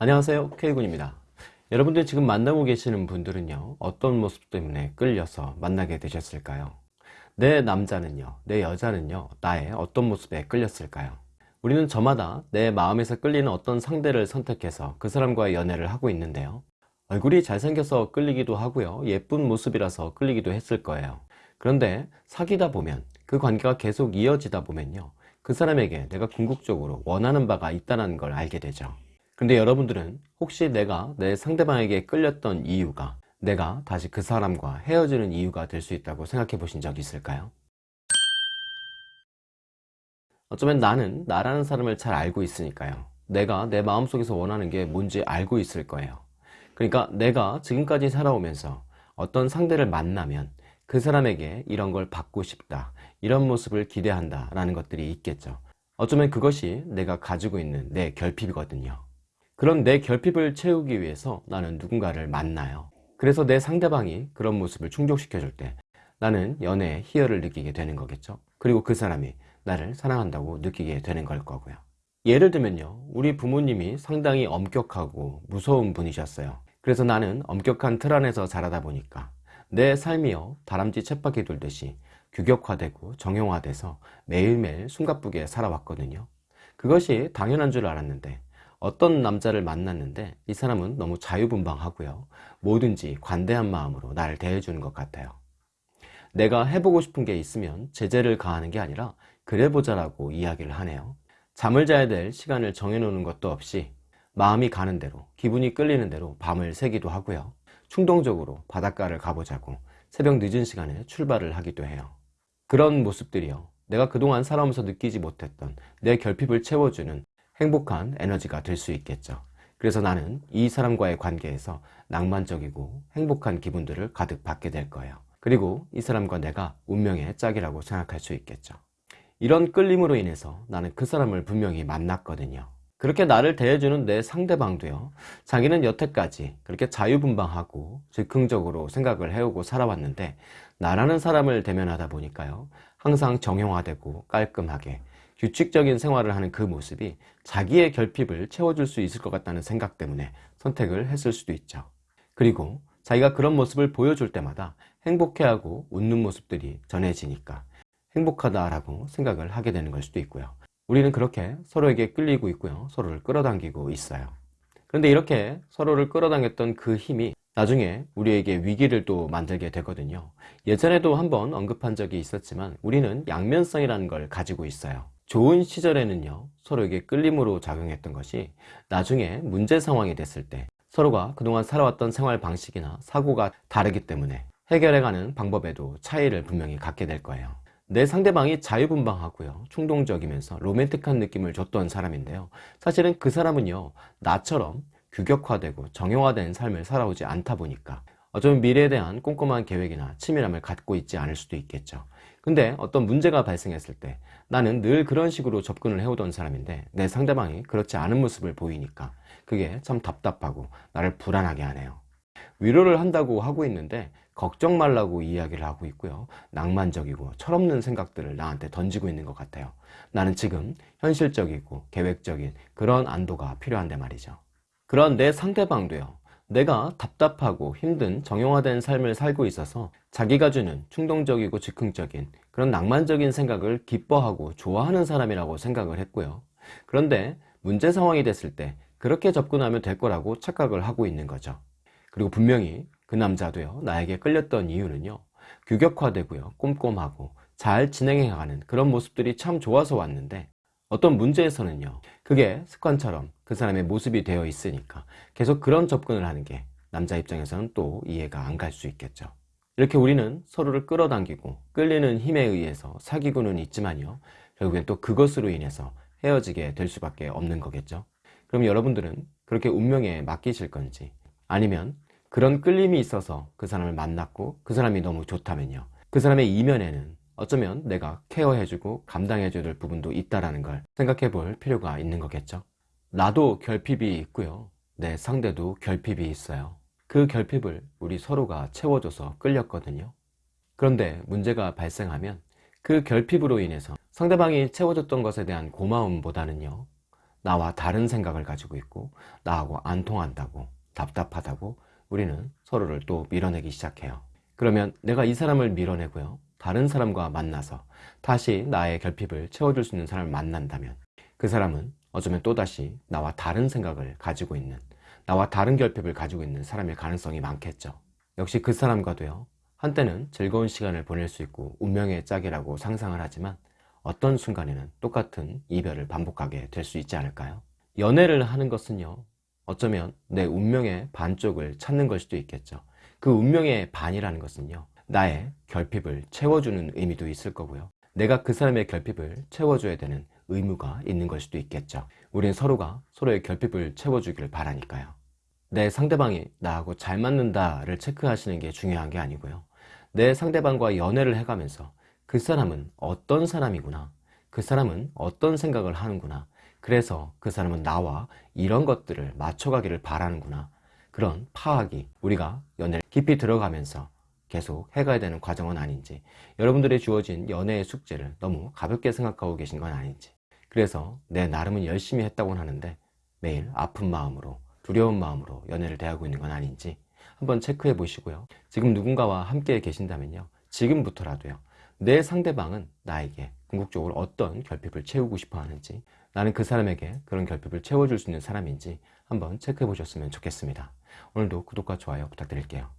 안녕하세요. K군입니다. 여러분들 지금 만나고 계시는 분들은요 어떤 모습 때문에 끌려서 만나게 되셨을까요? 내 남자는요 내 여자는요 나의 어떤 모습에 끌렸을까요? 우리는 저마다 내 마음에서 끌리는 어떤 상대를 선택해서 그 사람과의 연애를 하고 있는데요. 얼굴이 잘생겨서 끌리기도 하고요. 예쁜 모습이라서 끌리기도 했을 거예요. 그런데 사귀다 보면 그 관계가 계속 이어지다 보면요 그 사람에게 내가 궁극적으로 원하는 바가 있다는 걸 알게 되죠 근데 여러분들은 혹시 내가 내 상대방에게 끌렸던 이유가 내가 다시 그 사람과 헤어지는 이유가 될 수 있다고 생각해 보신 적 있을까요? 어쩌면 나는 나라는 사람을 잘 알고 있으니까요. 내가 내 마음속에서 원하는 게 뭔지 알고 있을 거예요. 그러니까 내가 지금까지 살아오면서 어떤 상대를 만나면 그 사람에게 이런 걸 받고 싶다 이런 모습을 기대한다 라는 것들이 있겠죠. 어쩌면 그것이 내가 가지고 있는 내 결핍이거든요 그런 내 결핍을 채우기 위해서 나는 누군가를 만나요. 그래서 내 상대방이 그런 모습을 충족시켜 줄 때 나는 연애의 희열을 느끼게 되는 거겠죠. 그리고 그 사람이 나를 사랑한다고 느끼게 되는 걸 거고요. 예를 들면요. 우리 부모님이 상당히 엄격하고 무서운 분이셨어요. 그래서 나는 엄격한 틀 안에서 자라다 보니까 내 삶이요. 다람쥐 쳇바퀴 돌듯이 규격화되고 정형화돼서 매일매일 숨가쁘게 살아왔거든요. 그것이 당연한 줄 알았는데 어떤 남자를 만났는데 이 사람은 너무 자유분방하고요. 뭐든지 관대한 마음으로 나를 대해주는 것 같아요. 내가 해보고 싶은 게 있으면 제재를 가하는 게 아니라 그래보자 라고 이야기를 하네요. 잠을 자야 될 시간을 정해놓는 것도 없이 마음이 가는 대로 기분이 끌리는 대로 밤을 새기도 하고요. 충동적으로 바닷가를 가보자고 새벽 늦은 시간에 출발을 하기도 해요. 그런 모습들이요. 내가 그동안 살아오면서 느끼지 못했던 내 결핍을 채워주는 행복한 에너지가 될 수 있겠죠. 그래서 나는 이 사람과의 관계에서 낭만적이고 행복한 기분들을 가득 받게 될 거예요. 그리고 이 사람과 내가 운명의 짝이라고 생각할 수 있겠죠. 이런 끌림으로 인해서 나는 그 사람을 분명히 만났거든요. 그렇게 나를 대해주는 내 상대방도요 자기는 여태까지 그렇게 자유분방하고 즉흥적으로 생각을 해오고 살아왔는데 나라는 사람을 대면하다 보니까요 항상 정형화되고 깔끔하게 규칙적인 생활을 하는 그 모습이 자기의 결핍을 채워줄 수 있을 것 같다는 생각 때문에 선택을 했을 수도 있죠. 그리고 자기가 그런 모습을 보여줄 때마다 행복해하고 웃는 모습들이 전해지니까 행복하다라고 생각을 하게 되는 걸 수도 있고요. 우리는 그렇게 서로에게 끌리고 있고요. 서로를 끌어당기고 있어요. 그런데 이렇게 서로를 끌어당겼던 그 힘이 나중에 우리에게 위기를 또 만들게 되거든요. 예전에도 한번 언급한 적이 있었지만 우리는 양면성이라는 걸 가지고 있어요 좋은 시절에는요 서로에게 끌림으로 작용했던 것이 나중에 문제 상황이 됐을 때 서로가 그동안 살아왔던 생활 방식이나 사고가 다르기 때문에 해결해가는 방법에도 차이를 분명히 갖게 될 거예요. 내 상대방이 자유분방하고요 충동적이면서 로맨틱한 느낌을 줬던 사람인데요. 사실은 그 사람은요 나처럼 규격화되고 정형화된 삶을 살아오지 않다 보니까 어쩌면 미래에 대한 꼼꼼한 계획이나 치밀함을 갖고 있지 않을 수도 있겠죠. 근데 어떤 문제가 발생했을 때 나는 늘 그런 식으로 접근을 해오던 사람인데 내 상대방이 그렇지 않은 모습을 보이니까 그게 참 답답하고 나를 불안하게 하네요. 위로를 한다고 하고 있는데 걱정 말라고 이야기를 하고 있고요. 낭만적이고 철없는 생각들을 나한테 던지고 있는 것 같아요. 나는 지금 현실적이고 계획적인 그런 안도가 필요한데 말이죠. 그런 내 상대방도요 내가 답답하고 힘든 정형화된 삶을 살고 있어서 자기가 주는 충동적이고 즉흥적인 그런 낭만적인 생각을 기뻐하고 좋아하는 사람이라고 생각을 했고요. 그런데 문제 상황이 됐을 때 그렇게 접근하면 될 거라고 착각을 하고 있는 거죠. 그리고 분명히 그 남자도요 나에게 끌렸던 이유는요 규격화되고요 꼼꼼하고 잘 진행해가는 그런 모습들이 참 좋아서 왔는데 어떤 문제에서는요 그게 습관처럼 그 사람의 모습이 되어 있으니까 계속 그런 접근을 하는 게 남자 입장에서는 또 이해가 안 갈 수 있겠죠. 이렇게 우리는 서로를 끌어당기고 끌리는 힘에 의해서 사귀고는 있지만요 결국엔 또 그것으로 인해서 헤어지게 될 수밖에 없는 거겠죠. 그럼 여러분들은 그렇게 운명에 맡기실 건지 아니면 그런 끌림이 있어서 그 사람을 만났고 그 사람이 너무 좋다면요 그 사람의 이면에는 어쩌면 내가 케어해주고 감당해줘야 될 부분도 있다는 걸 생각해 볼 필요가 있는 거겠죠 나도 결핍이 있고요 내 상대도 결핍이 있어요 그 결핍을 우리 서로가 채워줘서 끌렸거든요 그런데 문제가 발생하면 그 결핍으로 인해서 상대방이 채워줬던 것에 대한 고마움보다는요 나와 다른 생각을 가지고 있고 나하고 안 통한다고 답답하다고 우리는 서로를 또 밀어내기 시작해요. 그러면 내가 이 사람을 밀어내고요. 다른 사람과 만나서 다시 나의 결핍을 채워줄 수 있는 사람을 만난다면 그 사람은 어쩌면 또다시 나와 다른 생각을 가지고 있는 나와 다른 결핍을 가지고 있는 사람일 가능성이 많겠죠. 역시 그 사람과도요. 한때는 즐거운 시간을 보낼 수 있고 운명의 짝이라고 상상을 하지만 어떤 순간에는 똑같은 이별을 반복하게 될 수 있지 않을까요? 연애를 하는 것은요. 어쩌면 내 운명의 반쪽을 찾는 걸 수도 있겠죠. 그 운명의 반이라는 것은요. 나의 결핍을 채워주는 의미도 있을 거고요. 내가 그 사람의 결핍을 채워줘야 되는 의무가 있는 걸 수도 있겠죠. 우린 서로가 서로의 결핍을 채워주기를 바라니까요. 내 상대방이 나하고 잘 맞는다를 체크하시는 게 중요한 게 아니고요. 내 상대방과 연애를 해가면서 그 사람은 어떤 사람이구나. 그 사람은 어떤 생각을 하는구나. 그래서 그 사람은 나와 이런 것들을 맞춰가기를 바라는구나. 그런 파악이 우리가 연애를 깊이 들어가면서 계속 해가야 되는 과정은 아닌지 여러분들의 주어진 연애의 숙제를 너무 가볍게 생각하고 계신 건 아닌지. 그래서 내 나름은 열심히 했다고는 하는데 매일 아픈 마음으로 두려운 마음으로 연애를 대하고 있는 건 아닌지 한번 체크해 보시고요. 지금 누군가와 함께 계신다면요. 지금부터라도요. 내 상대방은 나에게 궁극적으로 어떤 결핍을 채우고 싶어 하는지 나는 그 사람에게 그런 결핍을 채워줄 수 있는 사람인지 한번 체크해 보셨으면 좋겠습니다. 오늘도 구독과 좋아요 부탁드릴게요